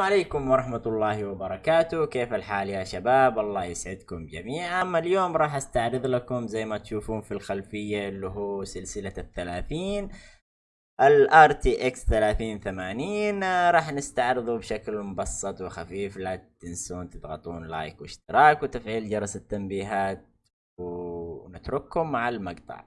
عليكم ورحمة الله وبركاته. كيف الحال يا شباب؟ الله يسعدكم جميعا. أما اليوم راح أستعرض لكم زي ما تشوفون في الخلفية اللي هو سلسلة الثلاثين ال RTX 3080 راح نستعرضه بشكل مبسط وخفيف. لا تنسون تضغطون لايك واشتراك وتفعيل جرس التنبيهات ونترككم مع المقطع.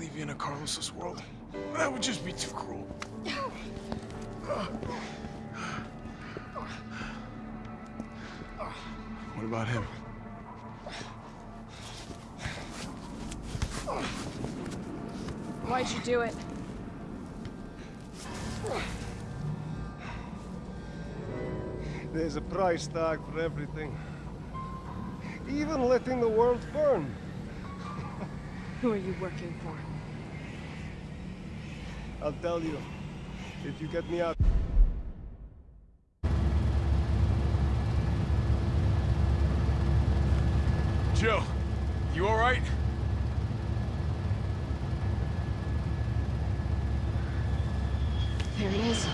Leave you in a Carlos's world. That would just be too cruel. What about him? Why'd you do it? There's a price tag for everything. Even letting the world burn. Who are you working for? I'll tell you. If you get me out. Joe, you alright? There he is.